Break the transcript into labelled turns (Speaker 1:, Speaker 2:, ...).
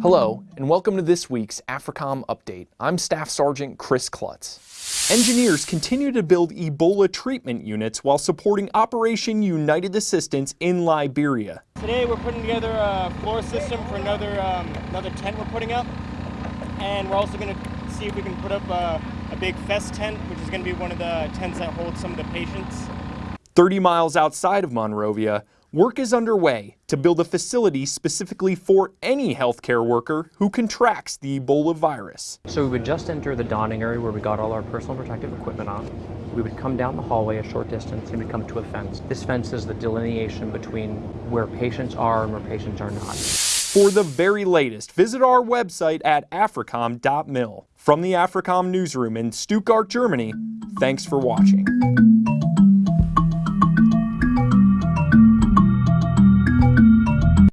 Speaker 1: Hello, and welcome to this week's AFRICOM Update. I'm Staff Sergeant Chris Klutz. Engineers continue to build Ebola treatment units while supporting Operation United Assistance in Liberia.
Speaker 2: Today we're putting together a floor system for another, um, another tent we're putting up. And we're also going to see if we can put up a, a big fest tent, which is going to be one of the tents that holds some of the patients.
Speaker 1: 30 miles outside of Monrovia, Work is underway to build a facility specifically for any healthcare worker who contracts the Ebola virus.
Speaker 3: So we would just enter the donning area where we got all our personal protective equipment on. We would come down the hallway a short distance and we'd come to a fence. This fence is the delineation between where patients are and where patients are not.
Speaker 1: For the very latest, visit our website at africom.mil. From the AFRICOM newsroom in Stuttgart, Germany, thanks for watching.